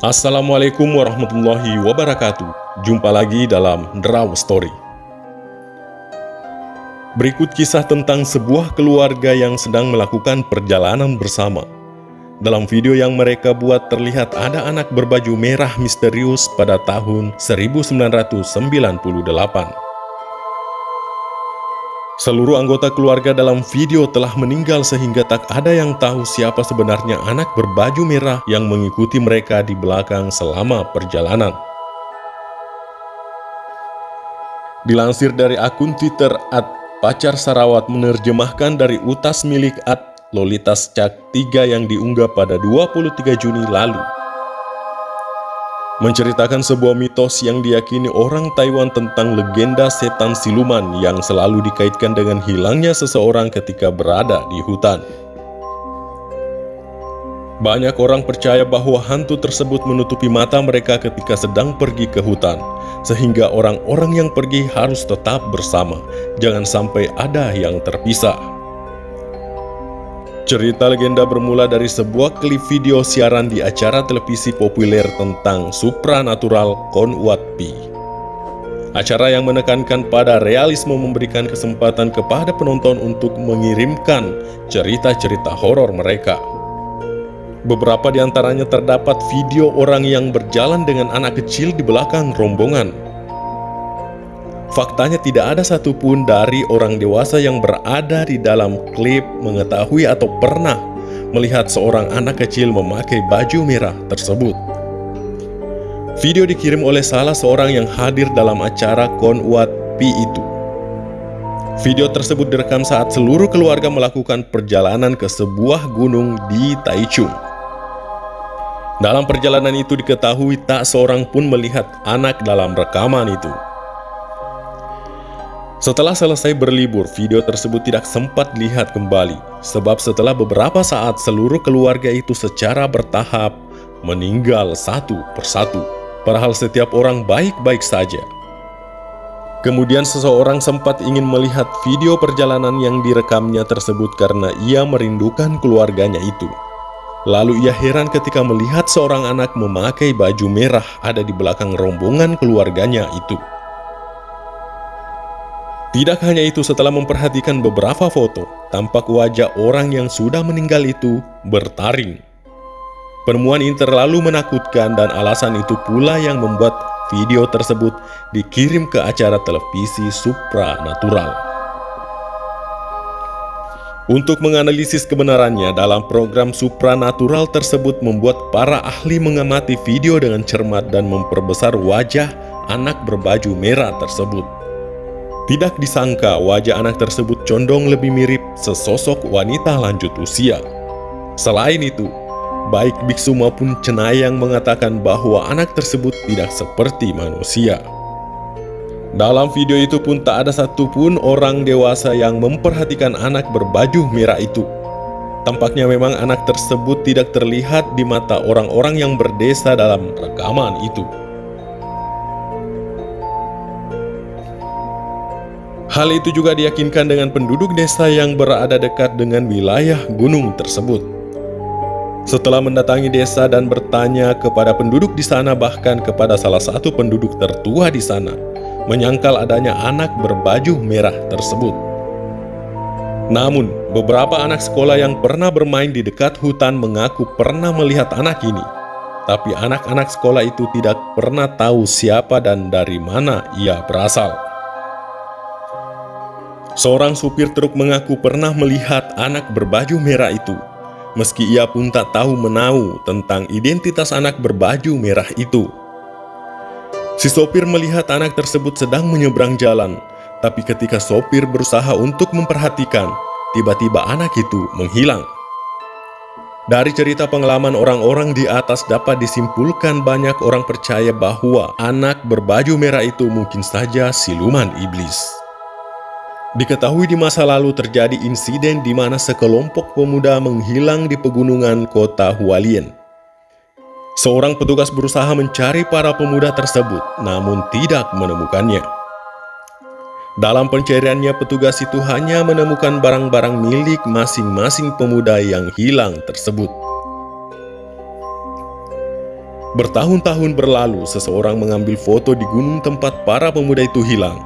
Assalamualaikum warahmatullahi wabarakatuh. Jumpa lagi dalam Draw Story. Berikut kisah tentang sebuah keluarga yang sedang melakukan perjalanan bersama. Dalam video yang mereka buat terlihat ada anak berbaju merah misterius pada tahun 1998 Seluruh anggota keluarga dalam video telah meninggal sehingga tak ada yang tahu siapa sebenarnya anak berbaju merah yang mengikuti mereka di belakang selama perjalanan. Dilansir dari akun Twitter at Pacar Sarawat menerjemahkan dari utas milik at Lolitas Cak 3 yang diunggah pada 23 Juni lalu menceritakan sebuah mitos yang diyakini orang Taiwan tentang legenda setan siluman yang selalu dikaitkan dengan hilangnya seseorang ketika berada di hutan. Banyak orang percaya bahwa hantu tersebut menutupi mata mereka ketika sedang pergi ke hutan, sehingga orang-orang yang pergi harus tetap bersama, jangan sampai ada yang terpisah. Cerita legenda bermula dari sebuah klip video siaran di acara televisi populer tentang supranatural Konwat Pi. Acara yang menekankan pada realisme memberikan kesempatan kepada penonton untuk mengirimkan cerita-cerita horor mereka. Beberapa di antaranya terdapat video orang yang berjalan dengan anak kecil di belakang rombongan Faktanya tidak ada satupun dari orang dewasa yang berada di dalam klip mengetahui atau pernah melihat seorang anak kecil memakai baju merah tersebut. Video dikirim oleh salah seorang yang hadir dalam acara Konwat Pi itu. Video tersebut direkam saat seluruh keluarga melakukan perjalanan ke sebuah gunung di Taichung. Dalam perjalanan itu diketahui tak seorang pun melihat anak dalam rekaman itu. Setelah selesai berlibur, video tersebut tidak sempat lihat kembali, sebab setelah beberapa saat seluruh keluarga itu secara bertahap meninggal satu persatu, padahal setiap orang baik-baik saja. Kemudian seseorang sempat ingin melihat video perjalanan yang direkamnya tersebut karena ia merindukan keluarganya itu. Lalu ia heran ketika melihat seorang anak memakai baju merah ada di belakang rombongan keluarganya itu. Tidak hanya itu, setelah memperhatikan beberapa foto, tampak wajah orang yang sudah meninggal itu bertaring. Penemuan ini terlalu menakutkan dan alasan itu pula yang membuat video tersebut dikirim ke acara televisi supranatural. Untuk menganalisis kebenarannya, dalam program supranatural tersebut membuat para ahli mengamati video dengan cermat dan memperbesar wajah anak berbaju merah tersebut. Tidak disangka wajah anak tersebut condong lebih mirip sesosok wanita lanjut usia. Selain itu, baik biksu maupun cenayang mengatakan bahwa anak tersebut tidak seperti manusia. Dalam video itu pun tak ada satupun orang dewasa yang memperhatikan anak berbaju merah itu. Tampaknya memang anak tersebut tidak terlihat di mata orang-orang yang berdesa dalam rekaman itu. Hal itu juga diyakinkan dengan penduduk desa yang berada dekat dengan wilayah gunung tersebut. Setelah mendatangi desa dan bertanya kepada penduduk di sana bahkan kepada salah satu penduduk tertua di sana, menyangkal adanya anak berbaju merah tersebut. Namun, beberapa anak sekolah yang pernah bermain di dekat hutan mengaku pernah melihat anak ini. Tapi anak-anak sekolah itu tidak pernah tahu siapa dan dari mana ia berasal. Seorang supir truk mengaku pernah melihat anak berbaju merah itu. Meski ia pun tak tahu menau tentang identitas anak berbaju merah itu. Si sopir melihat anak tersebut sedang menyeberang jalan, tapi ketika sopir berusaha untuk memperhatikan, tiba-tiba anak itu menghilang. Dari cerita pengalaman orang-orang di atas dapat disimpulkan banyak orang percaya bahwa anak berbaju merah itu mungkin saja siluman iblis. Diketahui di masa lalu terjadi insiden di mana sekelompok pemuda menghilang di pegunungan kota Hualien. Seorang petugas berusaha mencari para pemuda tersebut, namun tidak menemukannya. Dalam pencariannya, petugas itu hanya menemukan barang-barang milik masing-masing pemuda yang hilang tersebut. Bertahun-tahun berlalu, seseorang mengambil foto di gunung tempat para pemuda itu hilang,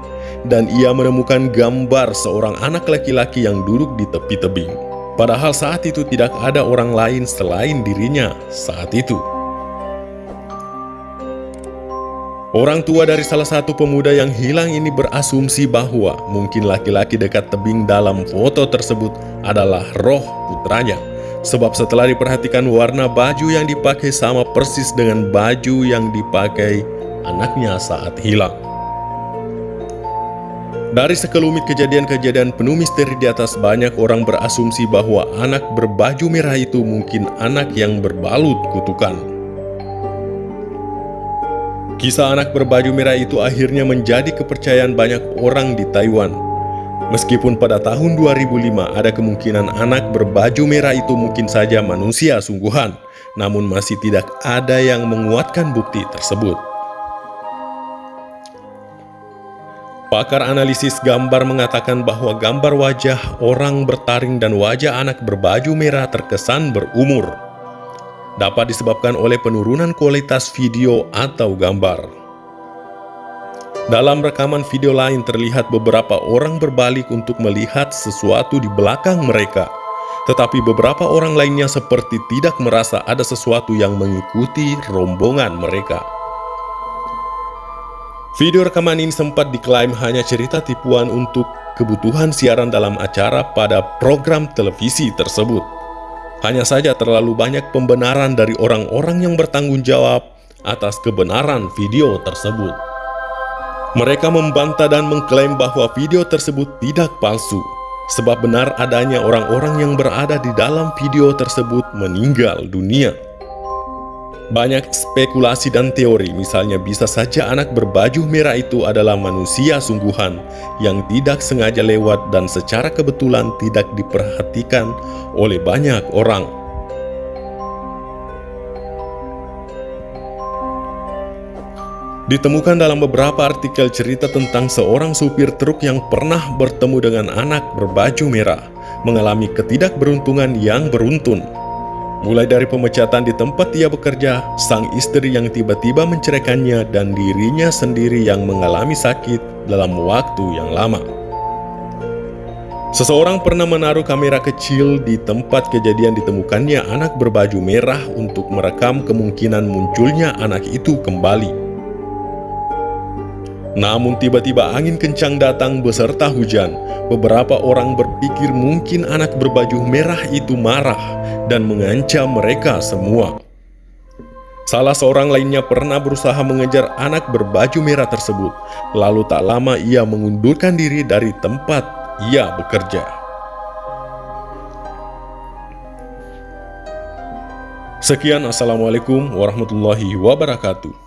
dan ia menemukan gambar seorang anak laki-laki yang duduk di tepi tebing. Padahal saat itu tidak ada orang lain selain dirinya saat itu. Orang tua dari salah satu pemuda yang hilang ini berasumsi bahwa mungkin laki-laki dekat tebing dalam foto tersebut adalah roh putranya. Sebab setelah diperhatikan warna baju yang dipakai sama persis dengan baju yang dipakai anaknya saat hilang. Dari sekelumit kejadian-kejadian penuh misteri di atas banyak orang berasumsi bahwa anak berbaju merah itu mungkin anak yang berbalut kutukan. Kisah anak berbaju merah itu akhirnya menjadi kepercayaan banyak orang di Taiwan Meskipun pada tahun 2005 ada kemungkinan anak berbaju merah itu mungkin saja manusia sungguhan, namun masih tidak ada yang menguatkan bukti tersebut. Pakar analisis gambar mengatakan bahwa gambar wajah orang bertaring dan wajah anak berbaju merah terkesan berumur. Dapat disebabkan oleh penurunan kualitas video atau gambar. Dalam rekaman video lain terlihat beberapa orang berbalik untuk melihat sesuatu di belakang mereka. Tetapi beberapa orang lainnya seperti tidak merasa ada sesuatu yang mengikuti rombongan mereka. Video rekaman ini sempat diklaim hanya cerita tipuan untuk kebutuhan siaran dalam acara pada program televisi tersebut. Hanya saja terlalu banyak pembenaran dari orang-orang yang bertanggung jawab atas kebenaran video tersebut. Mereka membantah dan mengklaim bahwa video tersebut tidak palsu, sebab benar adanya orang-orang yang berada di dalam video tersebut meninggal dunia. Banyak spekulasi dan teori, misalnya bisa saja anak berbaju merah itu adalah manusia sungguhan yang tidak sengaja lewat dan secara kebetulan tidak diperhatikan oleh banyak orang. Ditemukan dalam beberapa artikel cerita tentang seorang supir truk yang pernah bertemu dengan anak berbaju merah, mengalami ketidakberuntungan yang beruntun. Mulai dari pemecatan di tempat ia bekerja, sang istri yang tiba-tiba menceraikannya dan dirinya sendiri yang mengalami sakit dalam waktu yang lama. Seseorang pernah menaruh kamera kecil di tempat kejadian ditemukannya anak berbaju merah untuk merekam kemungkinan munculnya anak itu kembali. Namun tiba-tiba angin kencang datang beserta hujan. Beberapa orang berpikir mungkin anak berbaju merah itu marah dan mengancam mereka semua. Salah seorang lainnya pernah berusaha mengejar anak berbaju merah tersebut. Lalu tak lama ia mengundurkan diri dari tempat ia bekerja. Sekian Assalamualaikum warahmatullahi wabarakatuh.